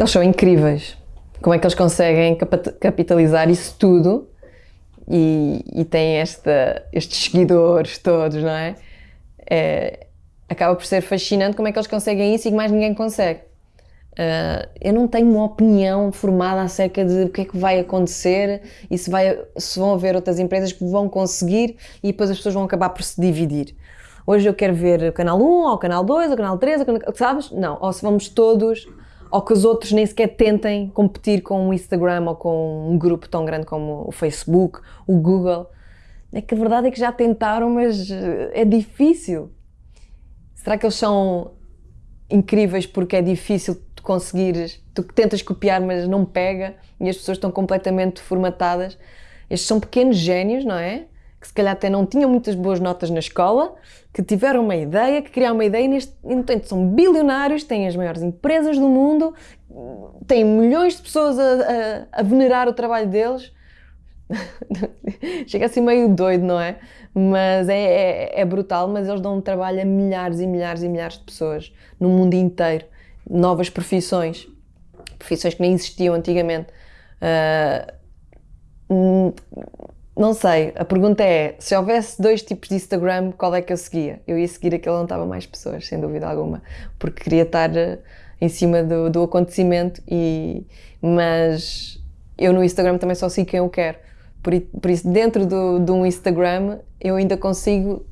Eles são incríveis. Como é que eles conseguem capitalizar isso tudo e, e têm esta, estes seguidores todos, não é? é? Acaba por ser fascinante como é que eles conseguem isso e que mais ninguém consegue. Uh, eu não tenho uma opinião formada acerca de o que é que vai acontecer e se, vai, se vão haver outras empresas que vão conseguir e depois as pessoas vão acabar por se dividir. Hoje eu quero ver o canal 1, ou o canal 2, ou o canal 3, ou sabes? Não, ou se vamos todos, ou que os outros nem sequer tentem competir com o Instagram ou com um grupo tão grande como o Facebook, o Google. É que a verdade é que já tentaram, mas eh, é difícil. Será que eles são incríveis porque é difícil tu conseguires, tu tentas copiar mas não pega e as pessoas estão completamente formatadas. Estes são pequenos génios, não é? Que se calhar até não tinham muitas boas notas na escola, que tiveram uma ideia, que criaram uma ideia e, neste, entanto são bilionários, têm as maiores empresas do mundo, têm milhões de pessoas a, a, a venerar o trabalho deles. Chega assim meio doido, não é? Mas é, é, é, brutal, mas eles dão um trabalho a milhares e milhares e milhares de pessoas no mundo inteiro novas profissões, profissões que nem existiam antigamente. Uh, não sei, a pergunta é: se houvesse dois tipos de Instagram, qual é que eu seguia? Eu ia seguir aquele onde estava mais pessoas, sem dúvida alguma, porque queria estar ah, em cima do, do acontecimento, e, mas eu no Instagram também só sigo quem eu quero. Por, por isso, dentro do, de um Instagram, eu ainda consigo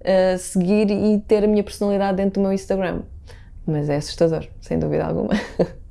uh, seguir e ter a minha personalidade dentro do meu Instagram mas é assustador, sem dúvida alguma.